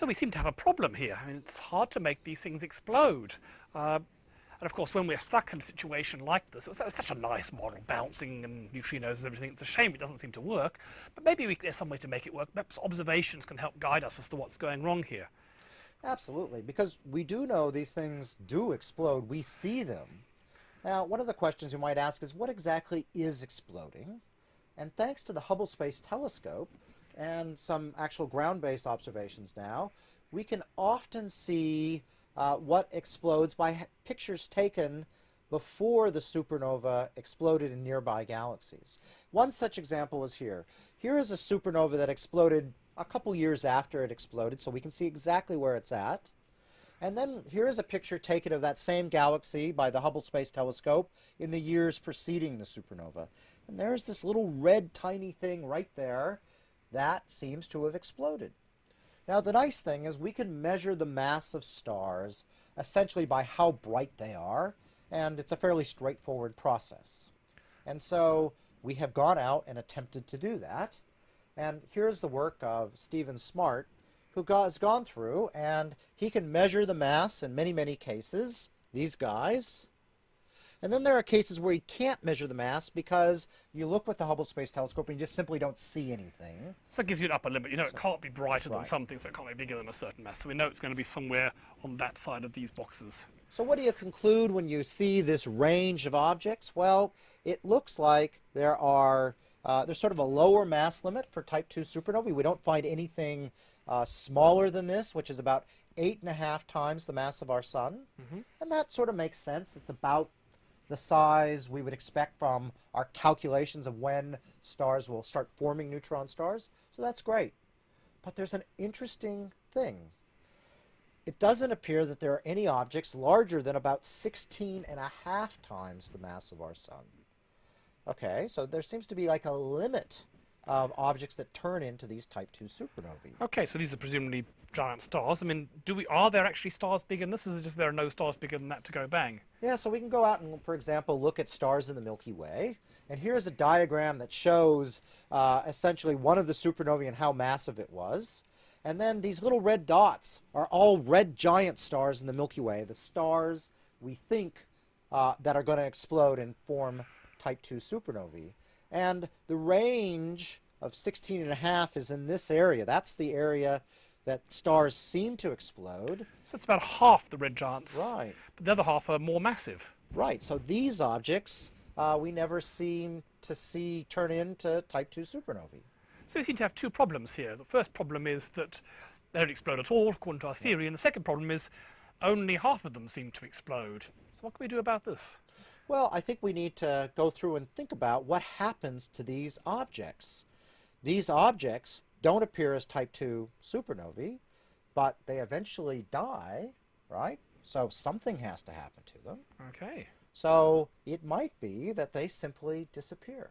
So we seem to have a problem here. I mean, it's hard to make these things explode. Uh, and of course, when we're stuck in a situation like this, it was, such a nice model, bouncing and neutrinos and everything. It's a shame it doesn't seem to work. But maybe we, there's some way to make it work. Perhaps observations can help guide us as to what's going wrong here. Absolutely, because we do know these things do explode. We see them. Now, one of the questions you might ask is, what exactly is exploding? And thanks to the Hubble Space Telescope and some actual ground-based observations now, we can often see uh, what explodes by pictures taken before the supernova exploded in nearby galaxies. One such example is here. Here is a supernova that exploded a couple years after it exploded, so we can see exactly where it's at. And then here is a picture taken of that same galaxy by the Hubble Space Telescope in the years preceding the supernova. And there's this little red tiny thing right there that seems to have exploded. Now the nice thing is we can measure the mass of stars essentially by how bright they are, and it's a fairly straightforward process. And so we have gone out and attempted to do that. And here's the work of Stephen Smartt, who has gone through and he can measure the mass in many, many cases, these guys. And then there are cases where you can't measure the mass because you look with the Hubble Space Telescope and you just simply don't see anything. So it gives you an upper limit. You know So- it can't be brighter than Right. something, so it can't be bigger than a certain mass. So we know it's going to be somewhere on that side of these boxes. So what do you conclude when you see this range of objects? Well, it looks like there are uh, there's sort of a lower mass limit for Type 2 supernovae. We don't find anything uh, smaller than this, which is about eight and a half times the mass of our sun. And that sort of makes sense. It's about the size we would expect from our calculations of when stars will start forming neutron stars. So that's great. But there's an interesting thing it doesn't appear that there are any objects larger than about 16 and a half times the mass of our sun. Okay, so there seems to be like a limit of objects that turn into these type 2 supernovae. Okay, so these are presumably giant stars. I mean, do we are there actually stars bigger than this? Or is it just there are no stars bigger than that to go bang? Yeah, so we can go out and, for example, look at stars in the Milky Way. And here's a diagram that shows uh, essentially one of the supernovae and how massive it was. And then these little red dots are all red giant stars in the Milky Way, the stars we think uh, that are going to explode and form type 2 supernovae. And the range of 16 and a half is in this area. That's the area that stars seem to explode. So it's about half the red giants. Right. But the other half are more massive. Right, so these objects uh, we never seem to see turn into type 2 supernovae. So we seem to have two problems here. The first problem is that they don't explode at all, according to our theory, and the second problem is only half of them seem to explode. So what can we do about this? Well, I think we need to go through and think about what happens to these objects. These objects don't appear as type 2 supernovae, but they eventually die, right? So something has to happen to them. Okay. So it might be that they simply disappear.